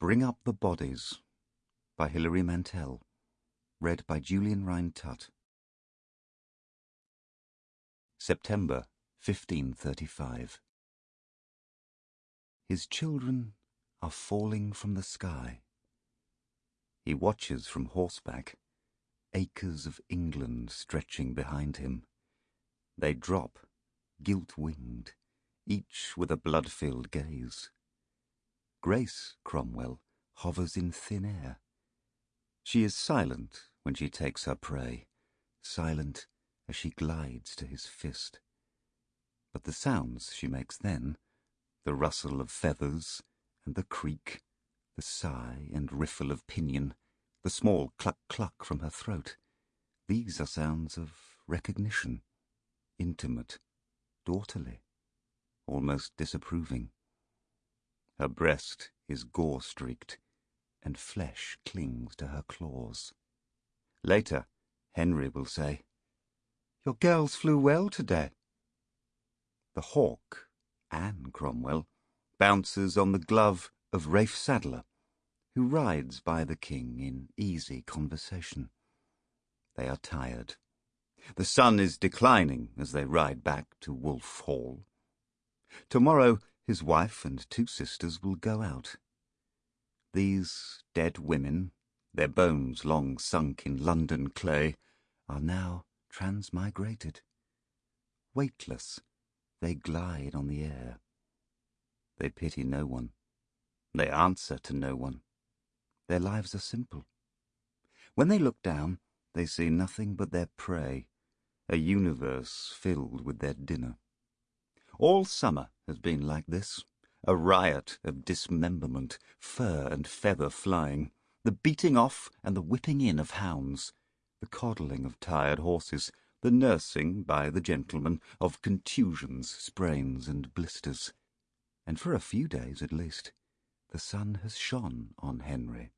Bring Up the Bodies by Hilary Mantel. Read by Julian Rhind-Tutt. September 1535. His children are falling from the sky. He watches from horseback, acres of England stretching behind him. They drop, gilt-winged, each with a blood-filled gaze. Grace Cromwell hovers in thin air. She is silent when she takes her prey, silent as she glides to his fist. But the sounds she makes then, the rustle of feathers and the creak, the sigh and riffle of pinion, the small cluck-cluck from her throat, these are sounds of recognition, intimate, daughterly, almost disapproving. Her breast is gore-streaked, and flesh clings to her claws. Later, Henry will say, Your girls flew well today. The hawk, Anne Cromwell, bounces on the glove of Rafe Sadler, who rides by the king in easy conversation. They are tired. The sun is declining as they ride back to Wolf Hall. Tomorrow his wife and two sisters will go out. These dead women, their bones long sunk in London clay, are now transmigrated. Weightless, they glide on the air. They pity no one. They answer to no one. Their lives are simple. When they look down, they see nothing but their prey, a universe filled with their dinner. All summer has been like this, a riot of dismemberment, fur and feather flying, the beating off and the whipping in of hounds, the coddling of tired horses, the nursing by the gentlemen of contusions, sprains, and blisters. And for a few days at least, the sun has shone on Henry.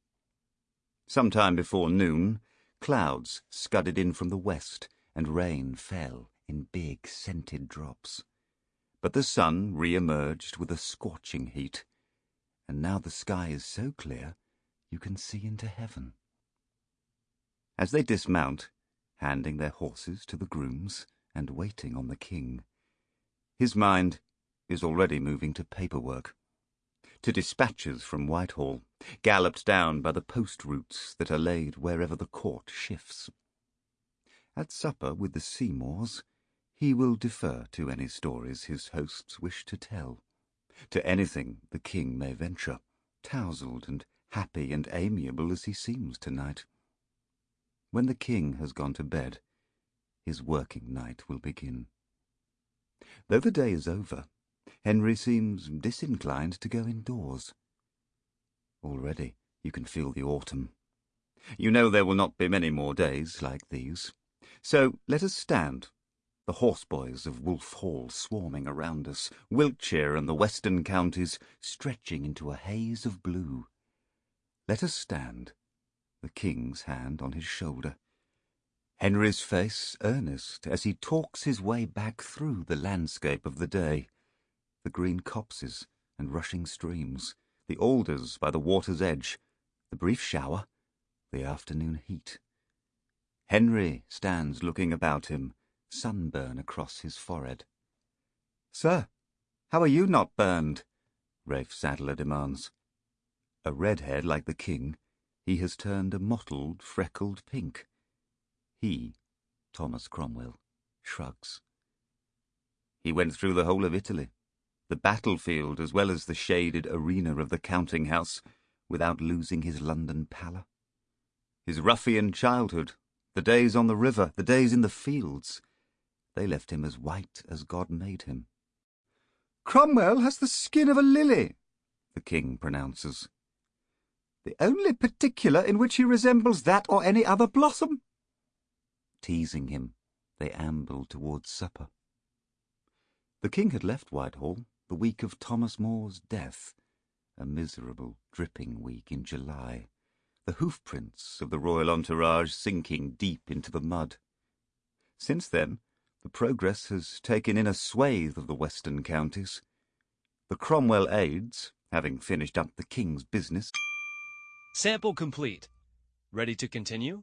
Some time before noon, clouds scudded in from the west, and rain fell in big scented drops. But the sun re-emerged with a scorching heat, and now the sky is so clear you can see into heaven. As they dismount, handing their horses to the grooms and waiting on the king, his mind is already moving to paperwork, to dispatches from Whitehall, galloped down by the post routes that are laid wherever the court shifts. At supper with the Seymours, he will defer to any stories his hosts wish to tell, to anything the king may venture, tousled and happy and amiable as he seems tonight. When the king has gone to bed, his working night will begin. Though the day is over, Henry seems disinclined to go indoors. Already you can feel the autumn. You know there will not be many more days like these. So let us stand the horseboys of Wolf Hall swarming around us, Wiltshire and the western counties stretching into a haze of blue. Let us stand, the king's hand on his shoulder, Henry's face earnest as he talks his way back through the landscape of the day, the green copses and rushing streams, the alders by the water's edge, the brief shower, the afternoon heat. Henry stands looking about him, sunburn across his forehead. Sir, how are you not burned? Rafe Sadler demands. A redhead like the king, he has turned a mottled, freckled pink. He, Thomas Cromwell, shrugs. He went through the whole of Italy, the battlefield as well as the shaded arena of the counting house, without losing his London pallor. His ruffian childhood, the days on the river, the days in the fields, they left him as white as God made him. Cromwell has the skin of a lily, the king pronounces. The only particular in which he resembles that or any other blossom. Teasing him, they ambled towards supper. The king had left Whitehall the week of Thomas More's death, a miserable, dripping week in July, the hoofprints of the royal entourage sinking deep into the mud. Since then, the progress has taken in a swathe of the western counties. The Cromwell aides, having finished up the king's business, Sample complete. Ready to continue?